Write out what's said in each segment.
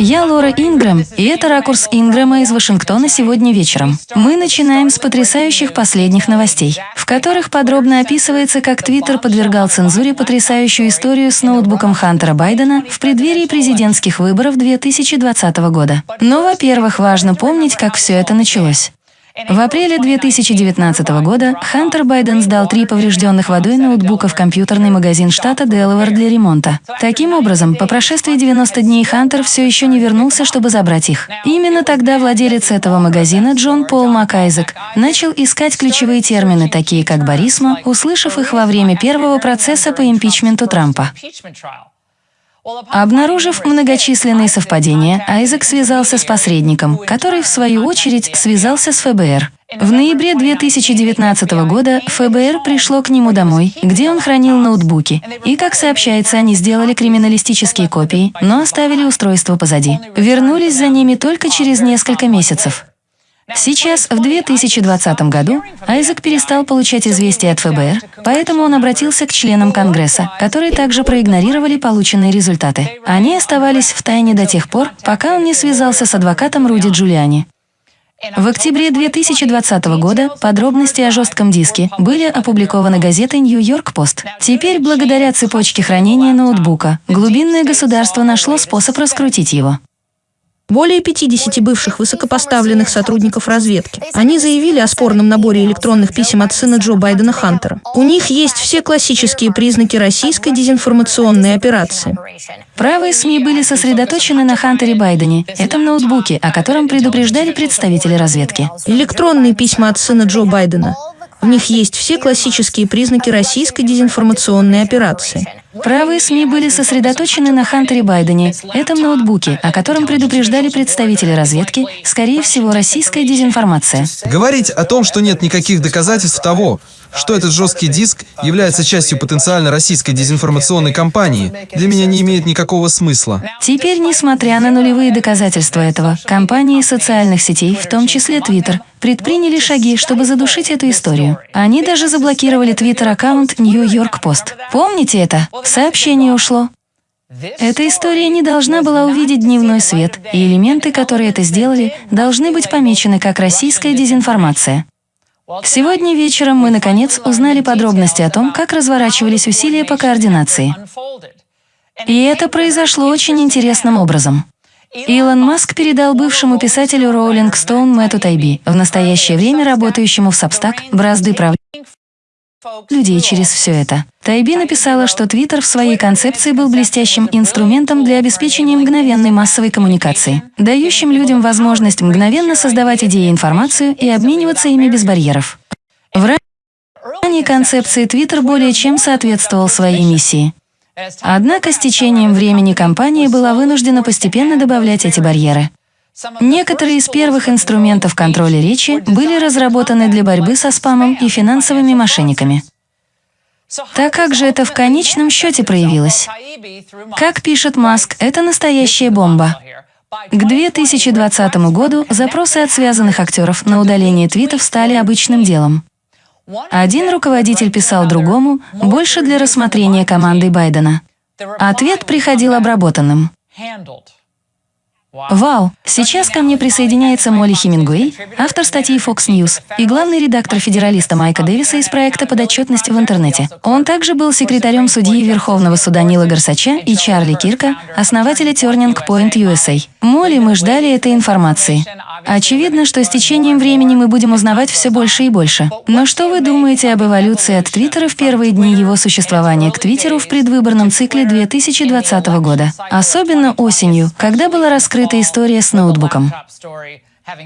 Я Лора Ингрэм, и это ракурс Ингрэма из Вашингтона сегодня вечером. Мы начинаем с потрясающих последних новостей, в которых подробно описывается, как Твиттер подвергал цензуре потрясающую историю с ноутбуком Хантера Байдена в преддверии президентских выборов 2020 года. Но, во-первых, важно помнить, как все это началось. В апреле 2019 года Хантер Байден сдал три поврежденных водой ноутбука в компьютерный магазин штата Делавэр для ремонта. Таким образом, по прошествии 90 дней Хантер все еще не вернулся, чтобы забрать их. Именно тогда владелец этого магазина Джон Пол Макайзек начал искать ключевые термины, такие как «барисма», услышав их во время первого процесса по импичменту Трампа. Обнаружив многочисленные совпадения, Айзек связался с посредником, который, в свою очередь, связался с ФБР. В ноябре 2019 года ФБР пришло к нему домой, где он хранил ноутбуки, и, как сообщается, они сделали криминалистические копии, но оставили устройство позади. Вернулись за ними только через несколько месяцев. Сейчас, в 2020 году, Айзек перестал получать известия от ФБР, поэтому он обратился к членам Конгресса, которые также проигнорировали полученные результаты. Они оставались в тайне до тех пор, пока он не связался с адвокатом Руди Джулиани. В октябре 2020 года подробности о жестком диске были опубликованы газетой «Нью-Йорк Пост». Теперь, благодаря цепочке хранения ноутбука, глубинное государство нашло способ раскрутить его. Более 50 бывших высокопоставленных сотрудников разведки. Они заявили о спорном наборе электронных писем от сына Джо Байдена Хантера. У них есть все классические признаки российской дезинформационной операции. Правые СМИ были сосредоточены на Хантере Байдене, этом ноутбуке, о котором предупреждали представители разведки. Электронные письма от сына Джо Байдена. В них есть все классические признаки российской дезинформационной операции. Правые СМИ были сосредоточены на Хантере Байдене, этом ноутбуке, о котором предупреждали представители разведки, скорее всего, российская дезинформация. Говорить о том, что нет никаких доказательств того, что этот жесткий диск является частью потенциально российской дезинформационной кампании, для меня не имеет никакого смысла. Теперь, несмотря на нулевые доказательства этого, компании социальных сетей, в том числе Twitter, предприняли шаги, чтобы задушить эту историю. Они даже заблокировали Twitter-аккаунт New York Post. Помните это? Сообщение ушло. Эта история не должна была увидеть дневной свет, и элементы, которые это сделали, должны быть помечены как российская дезинформация. Сегодня вечером мы, наконец, узнали подробности о том, как разворачивались усилия по координации. И это произошло очень интересным образом. Илон Маск передал бывшему писателю Роулинг Стоун Мэтту Тайби, в настоящее время работающему в Substack, бразды правления людей через все это. Тайби написала, что Твиттер в своей концепции был блестящим инструментом для обеспечения мгновенной массовой коммуникации, дающим людям возможность мгновенно создавать идеи и информацию и обмениваться ими без барьеров. В ранней концепции Твиттер более чем соответствовал своей миссии. Однако с течением времени компания была вынуждена постепенно добавлять эти барьеры. Некоторые из первых инструментов контроля речи были разработаны для борьбы со спамом и финансовыми мошенниками. Так как же это в конечном счете проявилось? Как пишет Маск, это настоящая бомба. К 2020 году запросы от связанных актеров на удаление твитов стали обычным делом. Один руководитель писал другому, больше для рассмотрения командой Байдена. Ответ приходил обработанным. Вау! Сейчас ко мне присоединяется Молли Хемингуэй, автор статьи Fox News и главный редактор федералиста Майка Дэвиса из проекта «Подотчетность в интернете». Он также был секретарем судьи Верховного суда Нила Горсача и Чарли Кирка, основателя Turning Point USA. Молли, мы ждали этой информации. Очевидно, что с течением времени мы будем узнавать все больше и больше. Но что вы думаете об эволюции от Твиттера в первые дни его существования к Твиттеру в предвыборном цикле 2020 года? Особенно осенью, когда была раскрыта история с ноутбуком.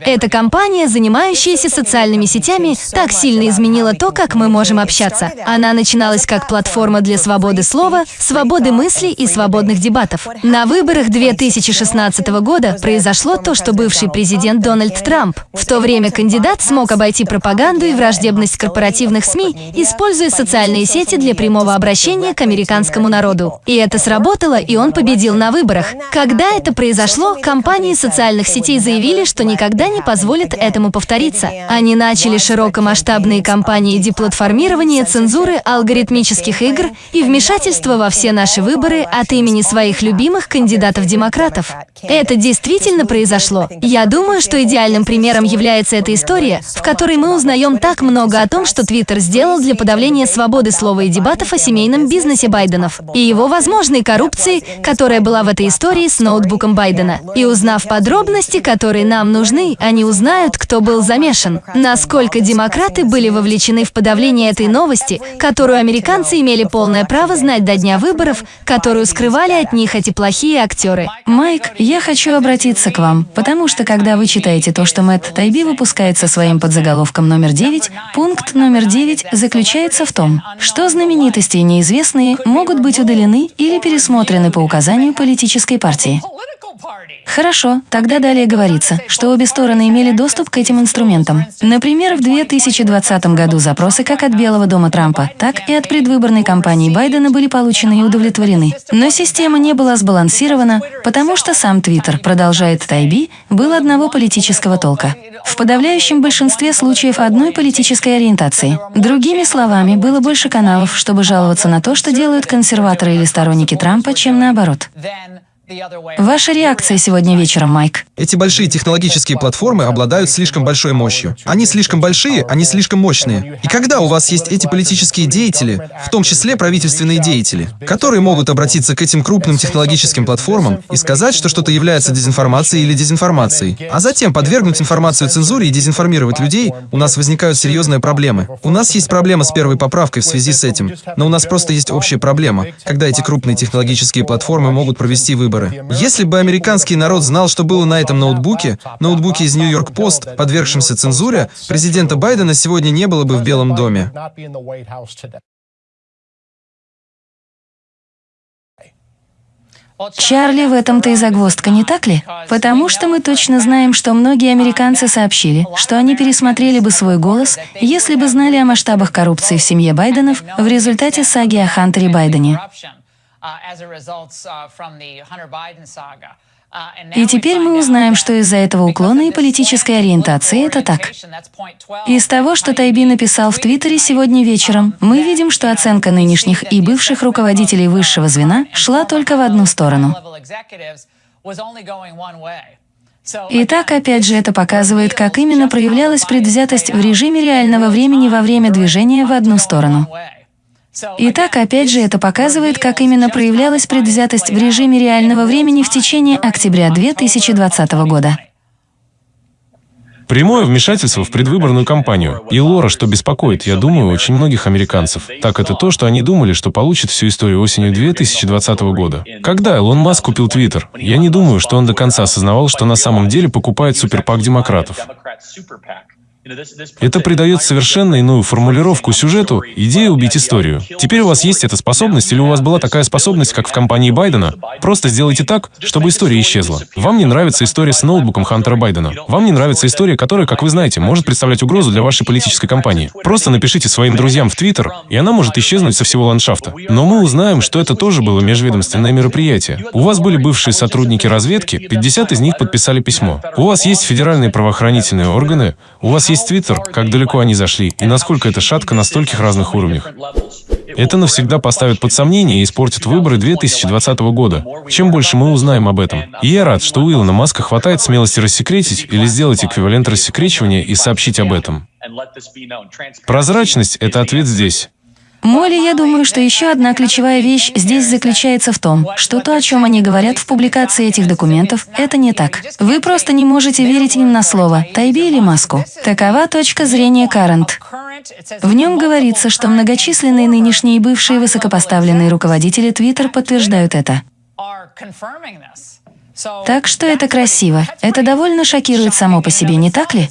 Эта компания, занимающаяся социальными сетями, так сильно изменила то, как мы можем общаться. Она начиналась как платформа для свободы слова, свободы мысли и свободных дебатов. На выборах 2016 года произошло то, что бывший президент Дональд Трамп. В то время кандидат смог обойти пропаганду и враждебность корпоративных СМИ, используя социальные сети для прямого обращения к американскому народу. И это сработало, и он победил на выборах. Когда это произошло, компании социальных сетей заявили, что никогда никогда не позволят этому повториться. Они начали широкомасштабные кампании деплатформирования, цензуры алгоритмических игр и вмешательства во все наши выборы от имени своих любимых кандидатов-демократов. Это действительно произошло. Я думаю, что идеальным примером является эта история, в которой мы узнаем так много о том, что Твиттер сделал для подавления свободы слова и дебатов о семейном бизнесе Байденов и его возможной коррупции, которая была в этой истории с ноутбуком Байдена. И узнав подробности, которые нам нужны, они узнают, кто был замешан. Насколько демократы были вовлечены в подавление этой новости, которую американцы имели полное право знать до дня выборов, которую скрывали от них эти плохие актеры. Майк, я хочу обратиться к вам, потому что когда вы читаете то, что Мэтт Тайби выпускает со своим подзаголовком номер 9, пункт номер 9 заключается в том, что знаменитости и неизвестные могут быть удалены или пересмотрены по указанию политической партии. Хорошо, тогда далее говорится, что обе стороны имели доступ к этим инструментам. Например, в 2020 году запросы как от Белого дома Трампа, так и от предвыборной кампании Байдена были получены и удовлетворены. Но система не была сбалансирована, потому что сам Твиттер, продолжает Тайби, был одного политического толка. В подавляющем большинстве случаев одной политической ориентации. Другими словами, было больше каналов, чтобы жаловаться на то, что делают консерваторы или сторонники Трампа, чем наоборот. Ваша реакция сегодня вечером, Майк? Эти большие технологические платформы обладают слишком большой мощью. Они слишком большие, они слишком мощные. И когда у вас есть эти политические деятели, в том числе правительственные деятели, которые могут обратиться к этим крупным технологическим платформам и сказать, что что-то является дезинформацией или дезинформацией, а затем подвергнуть информацию цензуре и дезинформировать людей, у нас возникают серьезные проблемы. У нас есть проблема с первой поправкой в связи с этим, но у нас просто есть общая проблема, когда эти крупные технологические платформы могут провести выборы выборы. Если бы американский народ знал, что было на этом ноутбуке, ноутбуке из Нью-Йорк Пост, подвергшемся цензуре, президента Байдена сегодня не было бы в Белом доме. Чарли, в этом-то и загвоздка, не так ли? Потому что мы точно знаем, что многие американцы сообщили, что они пересмотрели бы свой голос, если бы знали о масштабах коррупции в семье Байденов в результате саги о Хантере Байдене. И теперь мы узнаем, что из-за этого уклона и политической ориентации это так. Из того, что Тайби написал в Твиттере сегодня вечером, мы видим, что оценка нынешних и бывших руководителей высшего звена шла только в одну сторону. Итак, опять же, это показывает, как именно проявлялась предвзятость в режиме реального времени во время движения в одну сторону. Итак, опять же, это показывает, как именно проявлялась предвзятость в режиме реального времени в течение октября 2020 года. Прямое вмешательство в предвыборную кампанию. И Лора, что беспокоит, я думаю, очень многих американцев. Так это то, что они думали, что получат всю историю осенью 2020 года. Когда Илон Маск купил Твиттер, я не думаю, что он до конца осознавал, что на самом деле покупает суперпак демократов. Это придает совершенно иную формулировку сюжету, идею убить историю. Теперь у вас есть эта способность, или у вас была такая способность, как в компании Байдена? Просто сделайте так, чтобы история исчезла. Вам не нравится история с ноутбуком Хантера Байдена. Вам не нравится история, которая, как вы знаете, может представлять угрозу для вашей политической кампании. Просто напишите своим друзьям в Твиттер, и она может исчезнуть со всего ландшафта. Но мы узнаем, что это тоже было межведомственное мероприятие. У вас были бывшие сотрудники разведки, 50 из них подписали письмо. У вас есть федеральные правоохранительные органы, у вас есть есть Твиттер, как далеко они зашли, и насколько это шатко на стольких разных уровнях. Это навсегда поставит под сомнение и испортит выборы 2020 года. Чем больше мы узнаем об этом. И я рад, что у Илона Маска хватает смелости рассекретить или сделать эквивалент рассекречивания и сообщить об этом. Прозрачность — это ответ здесь. Молли, я думаю, что еще одна ключевая вещь здесь заключается в том, что то, о чем они говорят в публикации этих документов, это не так. Вы просто не можете верить им на слово, Тайби или Маску. Такова точка зрения Карент. В нем говорится, что многочисленные нынешние и бывшие высокопоставленные руководители Твиттер подтверждают это. Так что это красиво. Это довольно шокирует само по себе, не так ли?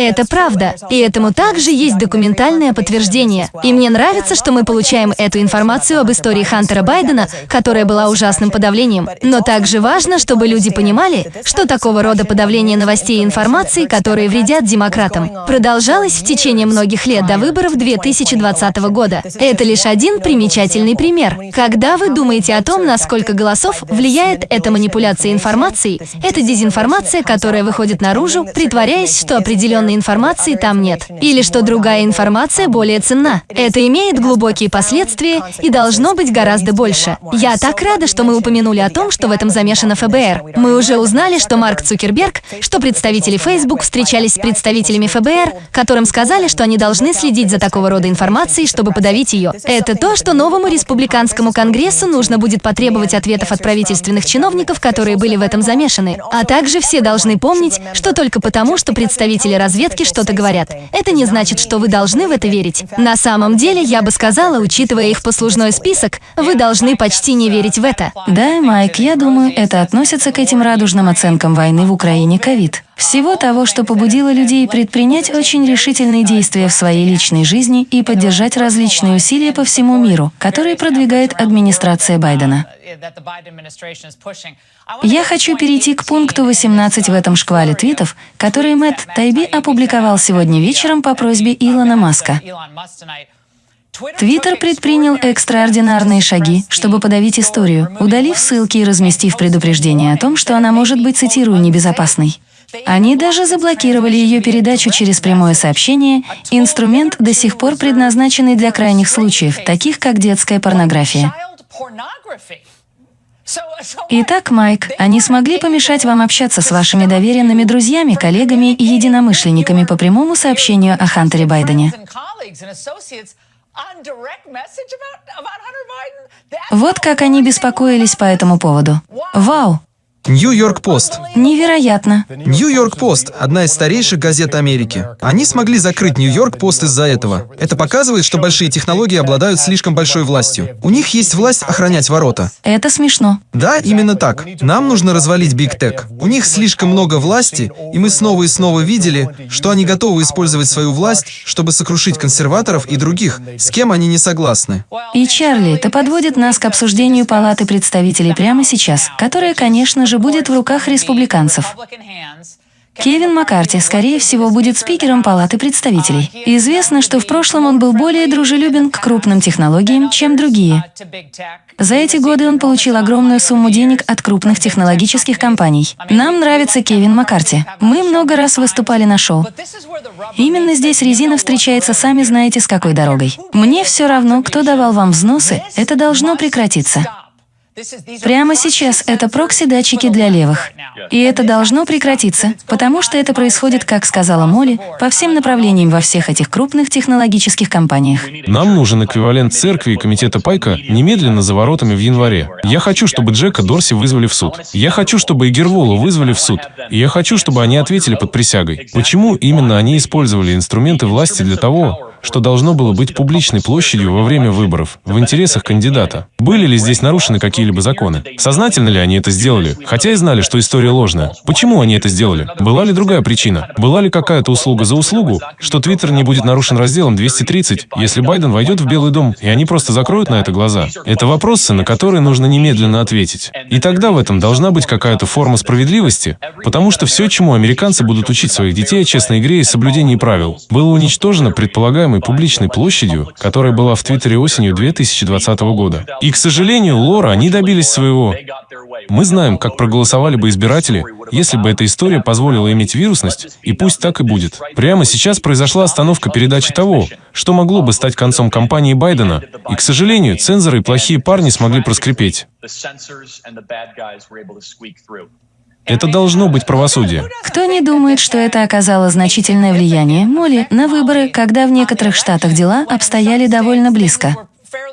Это правда. И этому также есть документальное подтверждение. И мне нравится, что мы получаем эту информацию об истории Хантера Байдена, которая была ужасным подавлением. Но также важно, чтобы люди понимали, что такого рода подавление новостей и информации, которые вредят демократам, продолжалось в течение многих лет до выборов 2020 года. Это лишь один примечательный пример. Когда вы думаете о том, насколько голосов влияет эта манипуляция информацией, это дезинформация, которая выходит наружу, притворяясь, что определенной информации там нет, или что другая информация более ценна. Это имеет глубокие последствия и должно быть гораздо больше. Я так рада, что мы упомянули о том, что в этом замешано ФБР. Мы уже узнали, что Марк Цукерберг, что представители Facebook встречались с представителями ФБР, которым сказали, что они должны следить за такого рода информацией, чтобы подавить ее. Это то, что новому республиканскому конгрессу нужно будет потребовать ответов от правительственных чиновников, которые были в этом замешаны. А также все должны помнить, что только потому, что представители разведки что-то говорят, это не значит, что вы должны в это верить. На самом деле, я бы сказала, учитывая их послужной список, вы должны почти не верить в это. Да, Майк, я думаю, это относится к этим радужным оценкам войны в Украине ковид. Всего того, что побудило людей предпринять очень решительные действия в своей личной жизни и поддержать различные усилия по всему миру, которые продвигает администрация Байдена. Я хочу перейти к пункту 18 в этом шквале твитов, который Мэтт Тайби опубликовал сегодня вечером по просьбе Илона Маска. Твиттер предпринял экстраординарные шаги, чтобы подавить историю, удалив ссылки и разместив предупреждение о том, что она может быть, цитирую, небезопасной. Они даже заблокировали ее передачу через прямое сообщение, инструмент, до сих пор предназначенный для крайних случаев, таких как детская порнография. Итак, Майк, они смогли помешать вам общаться с вашими доверенными друзьями, коллегами и единомышленниками по прямому сообщению о Хантере Байдене. Вот как они беспокоились по этому поводу. Вау! Нью-Йорк Пост. Невероятно. Нью-Йорк Пост – одна из старейших газет Америки. Они смогли закрыть Нью-Йорк Пост из-за этого. Это показывает, что большие технологии обладают слишком большой властью. У них есть власть охранять ворота. Это смешно. Да, именно так. Нам нужно развалить Биг Тек. У них слишком много власти, и мы снова и снова видели, что они готовы использовать свою власть, чтобы сокрушить консерваторов и других, с кем они не согласны. И Чарли, это подводит нас к обсуждению Палаты представителей прямо сейчас, которая, конечно же, будет в руках республиканцев. Кевин Маккарти, скорее всего, будет спикером Палаты представителей. Известно, что в прошлом он был более дружелюбен к крупным технологиям, чем другие. За эти годы он получил огромную сумму денег от крупных технологических компаний. Нам нравится Кевин Маккарти. Мы много раз выступали на шоу. Именно здесь резина встречается сами знаете с какой дорогой. Мне все равно, кто давал вам взносы, это должно прекратиться. Прямо сейчас это прокси-датчики для левых. И это должно прекратиться, потому что это происходит, как сказала Молли, по всем направлениям во всех этих крупных технологических компаниях. Нам нужен эквивалент церкви и комитета Пайка немедленно за воротами в январе. Я хочу, чтобы Джека Дорси вызвали в суд. Я хочу, чтобы и Герволу вызвали в суд. И я хочу, чтобы они ответили под присягой. Почему именно они использовали инструменты власти для того, что должно было быть публичной площадью во время выборов, в интересах кандидата. Были ли здесь нарушены какие-либо законы? Сознательно ли они это сделали? Хотя и знали, что история ложная. Почему они это сделали? Была ли другая причина? Была ли какая-то услуга за услугу, что Твиттер не будет нарушен разделом 230, если Байден войдет в Белый дом, и они просто закроют на это глаза? Это вопросы, на которые нужно немедленно ответить. И тогда в этом должна быть какая-то форма справедливости, потому что все, чему американцы будут учить своих детей о честной игре и соблюдении правил, было уничтожено предполагаемым называемой публичной площадью, которая была в Твиттере осенью 2020 года. И, к сожалению, Лора, они добились своего. Мы знаем, как проголосовали бы избиратели, если бы эта история позволила иметь вирусность, и пусть так и будет. Прямо сейчас произошла остановка передачи того, что могло бы стать концом кампании Байдена, и, к сожалению, цензоры и плохие парни смогли проскрипеть. Это должно быть правосудие. Кто не думает, что это оказало значительное влияние, Молли, на выборы, когда в некоторых штатах дела обстояли довольно близко?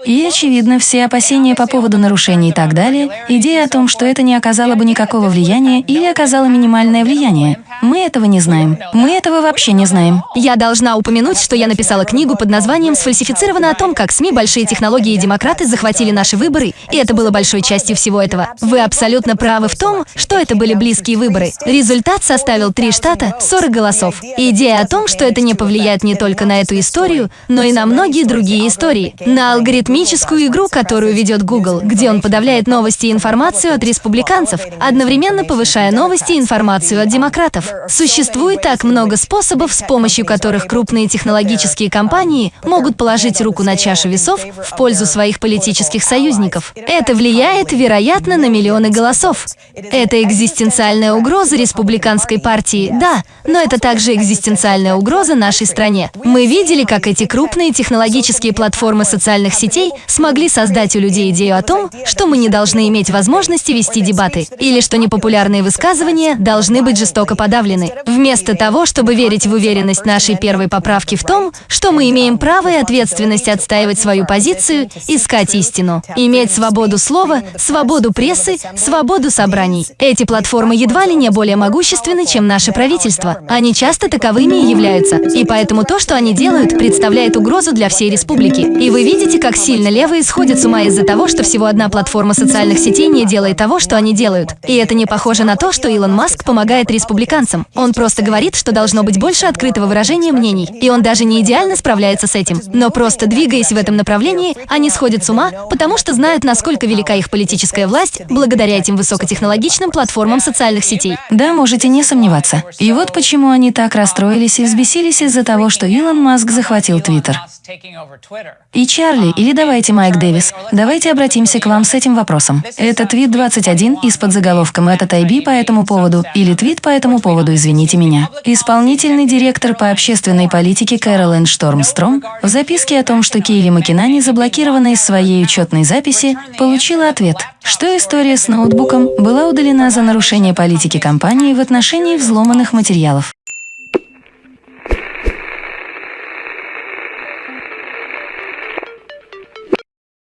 И, очевидно, все опасения по поводу нарушений и так далее, идея о том, что это не оказало бы никакого влияния или оказало минимальное влияние, мы этого не знаем. Мы этого вообще не знаем. Я должна упомянуть, что я написала книгу под названием «Сфальсифицировано» о том, как СМИ, большие технологии и демократы захватили наши выборы, и это было большой частью всего этого. Вы абсолютно правы в том, что это были близкие выборы. Результат составил три штата, 40 голосов. Идея о том, что это не повлияет не только на эту историю, но и на многие другие истории. На алгоритмическую игру, которую ведет Google, где он подавляет новости и информацию от республиканцев, одновременно повышая новости и информацию от демократов. Существует так много способов, с помощью которых крупные технологические компании могут положить руку на чашу весов в пользу своих политических союзников. Это влияет, вероятно, на миллионы голосов. Это экзистенциальная угроза республиканской партии, да, но это также экзистенциальная угроза нашей стране. Мы видели, как эти крупные технологические платформы социальных сетей смогли создать у людей идею о том, что мы не должны иметь возможности вести дебаты, или что непопулярные высказывания должны быть жестоко подавлены. Вместо того, чтобы верить в уверенность нашей первой поправки в том, что мы имеем право и ответственность отстаивать свою позицию, искать истину, иметь свободу слова, свободу прессы, свободу собраний. Эти платформы едва ли не более могущественны, чем наше правительство. Они часто таковыми и являются. И поэтому то, что они делают, представляет угрозу для всей республики. И вы видите, как сильно левые сходят с ума из-за того, что всего одна платформа социальных сетей не делает того, что они делают. И это не похоже на то, что Илон Маск помогает республиканцам. Он просто говорит, что должно быть больше открытого выражения мнений, и он даже не идеально справляется с этим. Но просто двигаясь в этом направлении, они сходят с ума, потому что знают, насколько велика их политическая власть благодаря этим высокотехнологичным платформам социальных сетей. Да, можете не сомневаться. И вот почему они так расстроились и взбесились из-за того, что Илон Маск захватил Твиттер. И Чарли, или давайте Майк Дэвис, давайте обратимся к вам с этим вопросом. Это твит 21 из-под заголовком «Этот IB по этому поводу» или твит по этому поводу, извините меня. Исполнительный директор по общественной политике Кэролин Штормстром в записке о том, что Кейли Макинани заблокирована из своей учетной записи, получила ответ, что история с ноутбуком была удалена за нарушение политики компании в отношении взломанных материалов.